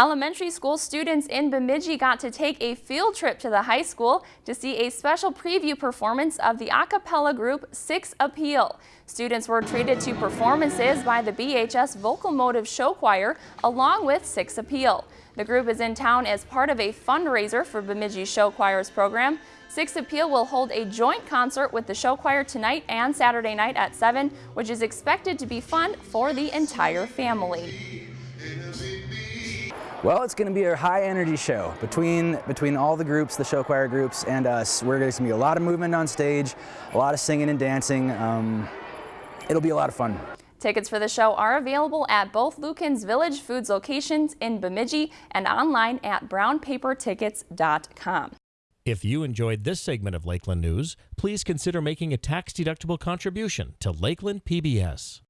Elementary school students in Bemidji got to take a field trip to the high school to see a special preview performance of the a cappella group Six Appeal. Students were treated to performances by the BHS Vocal Motive Show Choir along with Six Appeal. The group is in town as part of a fundraiser for Bemidji Show Choir's program. Six Appeal will hold a joint concert with the show choir tonight and Saturday night at 7, which is expected to be fun for the entire family. Well, it's going to be a high energy show between between all the groups, the show choir groups, and us. We're going to be a lot of movement on stage, a lot of singing and dancing. Um, it'll be a lot of fun. Tickets for the show are available at both Lueken's Village Foods locations in Bemidji and online at brownpapertickets.com. If you enjoyed this segment of Lakeland News, please consider making a tax-deductible contribution to Lakeland PBS.